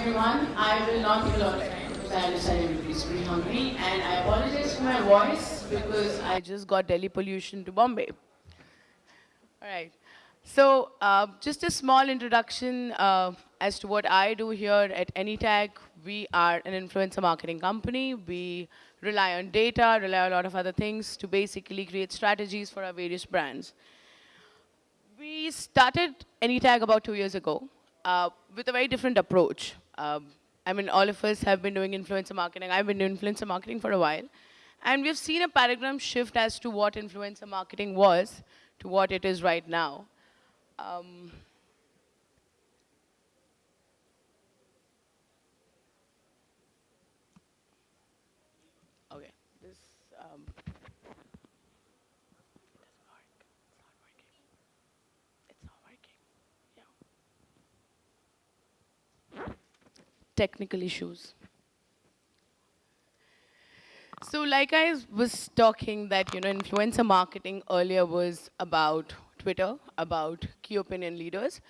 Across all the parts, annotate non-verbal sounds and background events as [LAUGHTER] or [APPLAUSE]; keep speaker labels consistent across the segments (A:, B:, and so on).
A: everyone. I will not take a because I understand everybody's pretty hungry. And I apologize for my voice because I just got Delhi pollution to Bombay. All right. So uh, just a small introduction uh, as to what I do here at AnyTag. We are an influencer marketing company. We rely on data, rely on a lot of other things to basically create strategies for our various brands. We started AnyTag about two years ago uh, with a very different approach. Um, I mean, all of us have been doing influencer marketing. I've been doing influencer marketing for a while. And we've seen a paradigm shift as to what influencer marketing was to what it is right now. Um, technical issues. So like I was talking that, you know, influencer marketing earlier was about Twitter, about key opinion leaders.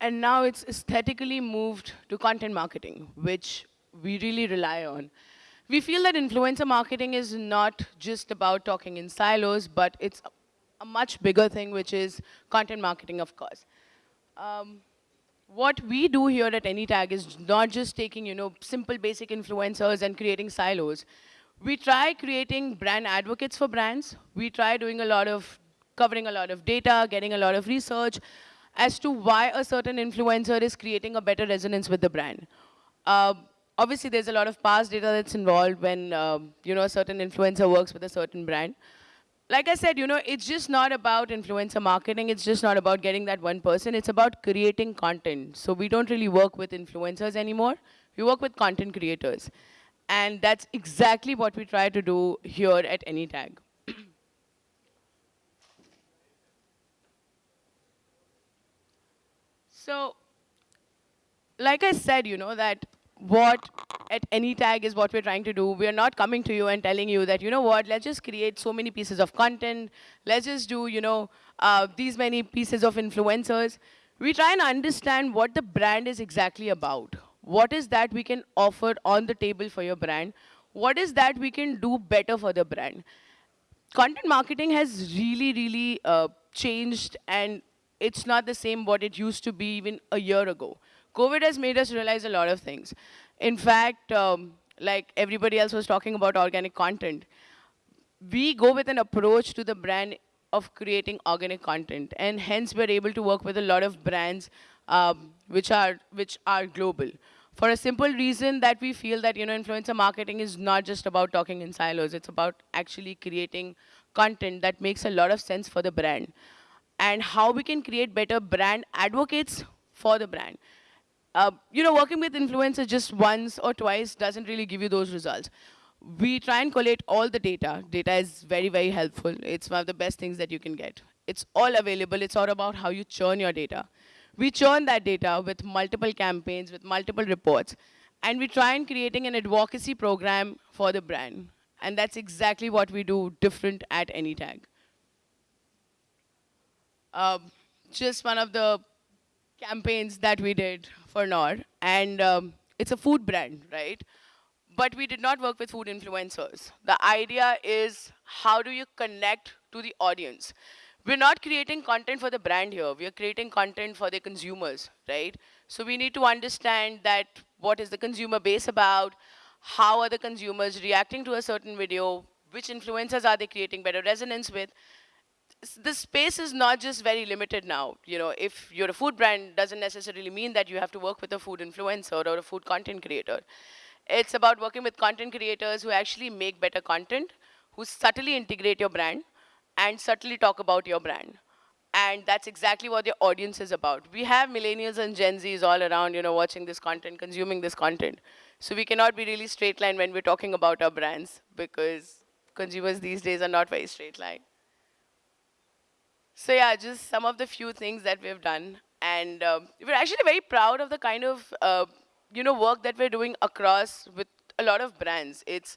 A: And now it's aesthetically moved to content marketing, which we really rely on. We feel that influencer marketing is not just about talking in silos, but it's a much bigger thing, which is content marketing, of course. Um, what we do here at AnyTag is not just taking, you know, simple basic influencers and creating silos. We try creating brand advocates for brands. We try doing a lot of, covering a lot of data, getting a lot of research as to why a certain influencer is creating a better resonance with the brand. Uh, obviously, there's a lot of past data that's involved when, uh, you know, a certain influencer works with a certain brand like I said, you know, it's just not about influencer marketing. It's just not about getting that one person. It's about creating content. So we don't really work with influencers anymore. We work with content creators. And that's exactly what we try to do here at AnyTag. [CLEARS THROAT] so like I said, you know, that what at AnyTag is what we're trying to do. We're not coming to you and telling you that, you know what, let's just create so many pieces of content. Let's just do, you know, uh, these many pieces of influencers. We try and understand what the brand is exactly about. What is that we can offer on the table for your brand? What is that we can do better for the brand? Content marketing has really, really uh, changed and it's not the same what it used to be even a year ago. COVID has made us realize a lot of things. In fact, um, like everybody else was talking about organic content, we go with an approach to the brand of creating organic content. And hence, we're able to work with a lot of brands um, which, are, which are global. For a simple reason that we feel that you know, influencer marketing is not just about talking in silos. It's about actually creating content that makes a lot of sense for the brand. And how we can create better brand advocates for the brand. Uh, you know, working with influencers just once or twice doesn't really give you those results. We try and collate all the data. Data is very, very helpful. It's one of the best things that you can get. It's all available. It's all about how you churn your data. We churn that data with multiple campaigns, with multiple reports, and we try and creating an advocacy program for the brand. And that's exactly what we do different at AnyTag. Um, just one of the campaigns that we did for Knorr, and um, it's a food brand, right? But we did not work with food influencers. The idea is how do you connect to the audience? We're not creating content for the brand here. We are creating content for the consumers, right? So we need to understand that what is the consumer base about, how are the consumers reacting to a certain video, which influencers are they creating better resonance with, the space is not just very limited now. You know, if you're a food brand, doesn't necessarily mean that you have to work with a food influencer or a food content creator. It's about working with content creators who actually make better content, who subtly integrate your brand, and subtly talk about your brand. And that's exactly what the audience is about. We have millennials and Gen Zs all around, you know, watching this content, consuming this content. So we cannot be really straight line when we're talking about our brands because consumers these days are not very straight line. So yeah, just some of the few things that we've done. And um, we're actually very proud of the kind of uh, you know, work that we're doing across with a lot of brands. It's,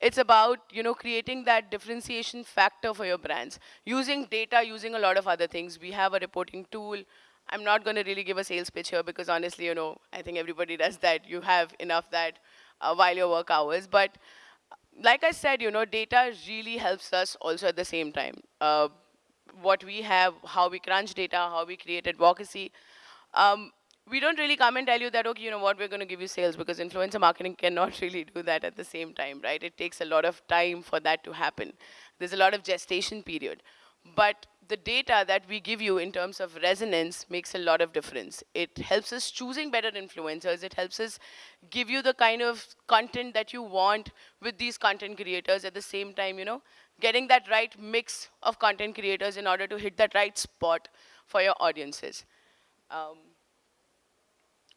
A: it's about you know, creating that differentiation factor for your brands. Using data, using a lot of other things. We have a reporting tool. I'm not going to really give a sales pitch here because honestly, you know, I think everybody [LAUGHS] does that. You have enough that uh, while your work hours. But like I said, you know, data really helps us also at the same time. Uh, what we have, how we crunch data, how we create advocacy. Um, we don't really come and tell you that, okay, you know what, we're going to give you sales because influencer marketing [LAUGHS] cannot really do that at the same time, right? It takes a lot of time for that to happen. There's a lot of gestation period. But the data that we give you in terms of resonance makes a lot of difference. It helps us choosing better influencers. It helps us give you the kind of content that you want with these content creators at the same time, you know, getting that right mix of content creators in order to hit that right spot for your audiences. Um,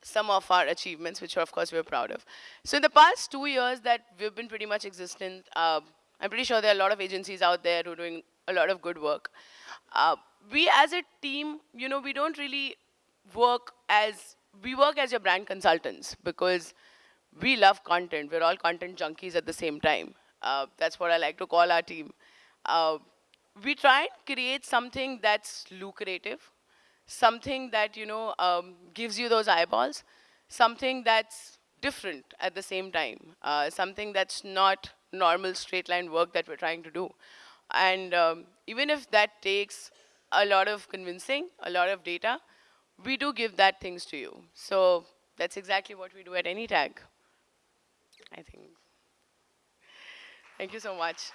A: some of our achievements, which of course we're proud of. So in the past two years that we've been pretty much existent, uh, I'm pretty sure there are a lot of agencies out there who are doing a lot of good work. Uh, we as a team, you know, we don't really work as, we work as your brand consultants because we love content. We're all content junkies at the same time. Uh, that's what I like to call our team. Uh, we try and create something that's lucrative, something that, you know, um, gives you those eyeballs, something that's different at the same time, uh, something that's not normal straight line work that we're trying to do. And um, even if that takes a lot of convincing, a lot of data, we do give that things to you. So that's exactly what we do at AnyTag, I think. Thank you so much.